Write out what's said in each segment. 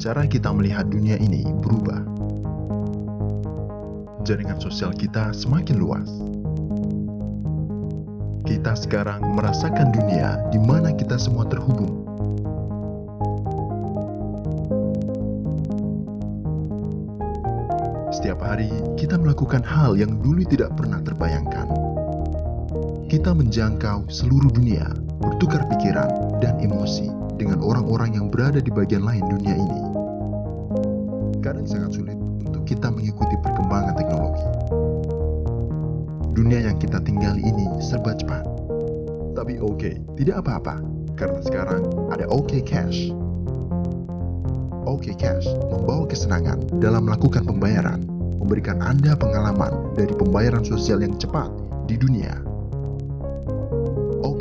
cara kita melihat dunia ini berubah. Jaringan sosial kita semakin luas. Kita sekarang merasakan dunia di mana kita semua terhubung. Setiap hari, kita melakukan hal yang dulu tidak pernah terbayangkan. Kita menjangkau seluruh dunia, bertukar pikiran dan emosi orang-orang yang berada di bagian lain dunia ini. Kadang sangat sulit untuk kita mengikuti perkembangan teknologi. Dunia yang kita tinggali ini serba cepat. Tapi oke, tidak apa-apa, karena sekarang ada OK Cash. OK Cash membawa kesenangan dalam melakukan pembayaran, memberikan Anda pengalaman dari pembayaran sosial yang cepat di dunia.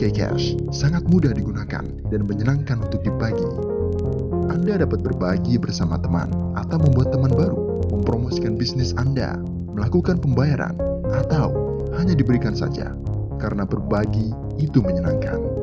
Cash sangat mudah digunakan dan menyenangkan untuk dibagi. Anda dapat berbagi bersama teman atau membuat teman baru, mempromosikan bisnis Anda, melakukan pembayaran, atau hanya diberikan saja, karena berbagi itu menyenangkan.